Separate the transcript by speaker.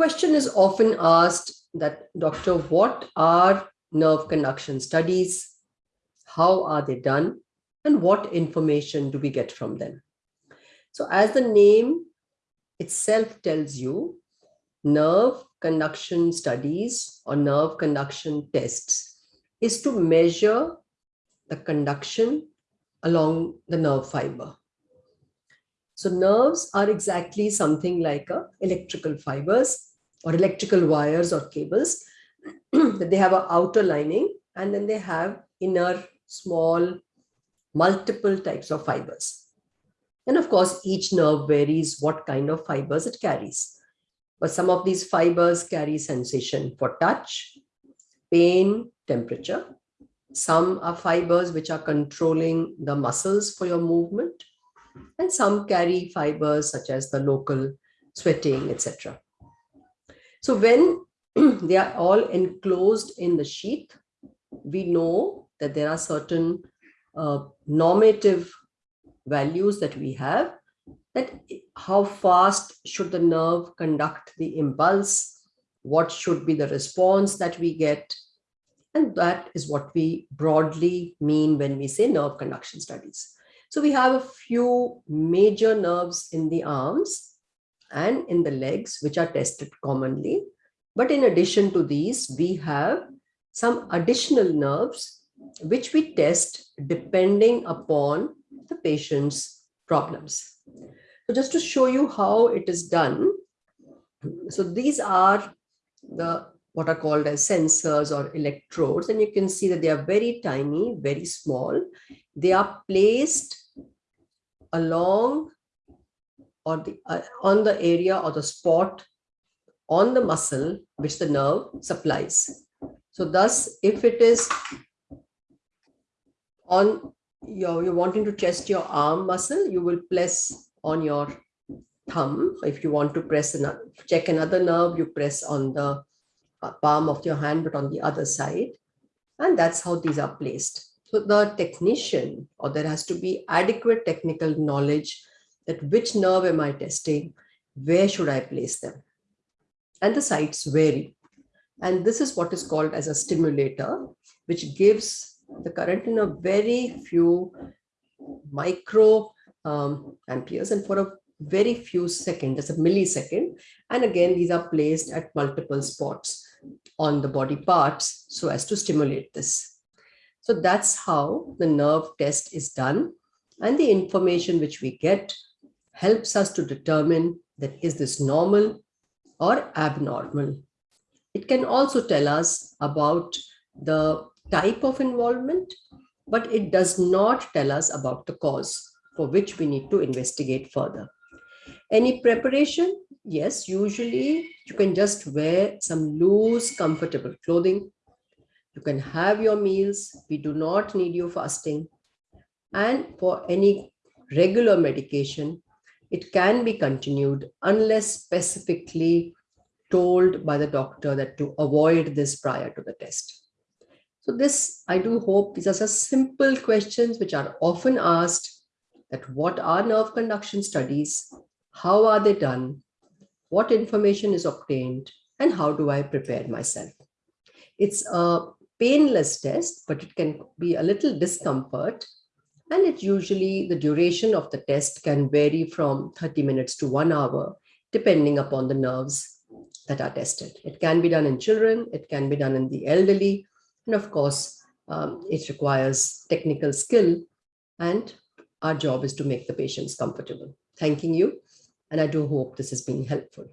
Speaker 1: question is often asked that, doctor, what are nerve conduction studies? How are they done? And what information do we get from them? So as the name itself tells you, nerve conduction studies or nerve conduction tests is to measure the conduction along the nerve fiber. So nerves are exactly something like a electrical fibers or electrical wires or cables that they have an outer lining and then they have inner small multiple types of fibers. And of course, each nerve varies what kind of fibers it carries. But some of these fibers carry sensation for touch, pain, temperature. Some are fibers which are controlling the muscles for your movement and some carry fibers such as the local sweating, etc. So when they are all enclosed in the sheath, we know that there are certain uh, normative values that we have, that how fast should the nerve conduct the impulse, what should be the response that we get, and that is what we broadly mean when we say nerve conduction studies. So we have a few major nerves in the arms and in the legs, which are tested commonly. But in addition to these, we have some additional nerves, which we test depending upon the patient's problems. So just to show you how it is done. So these are the what are called as sensors or electrodes and you can see that they are very tiny very small they are placed along or the uh, on the area or the spot on the muscle which the nerve supplies. So thus, if it is on your, you're wanting to test your arm muscle, you will press on your thumb. If you want to press another, check another nerve, you press on the uh, palm of your hand, but on the other side. And that's how these are placed. So the technician, or there has to be adequate technical knowledge that which nerve am I testing, where should I place them? And the sites vary. And this is what is called as a stimulator, which gives the current in a very few micro um, amperes and for a very few seconds, just a millisecond. And again, these are placed at multiple spots on the body parts so as to stimulate this. So that's how the nerve test is done. And the information which we get helps us to determine that is this normal or abnormal. It can also tell us about the type of involvement, but it does not tell us about the cause for which we need to investigate further. Any preparation? Yes, usually you can just wear some loose, comfortable clothing you can have your meals. We do not need you fasting. And for any regular medication, it can be continued unless specifically told by the doctor that to avoid this prior to the test. So this, I do hope these are simple questions which are often asked that what are nerve conduction studies? How are they done? What information is obtained? And how do I prepare myself? It's a painless test, but it can be a little discomfort. And it usually, the duration of the test can vary from 30 minutes to one hour, depending upon the nerves that are tested. It can be done in children, it can be done in the elderly, and of course, um, it requires technical skill, and our job is to make the patients comfortable. Thanking you, and I do hope this has been helpful.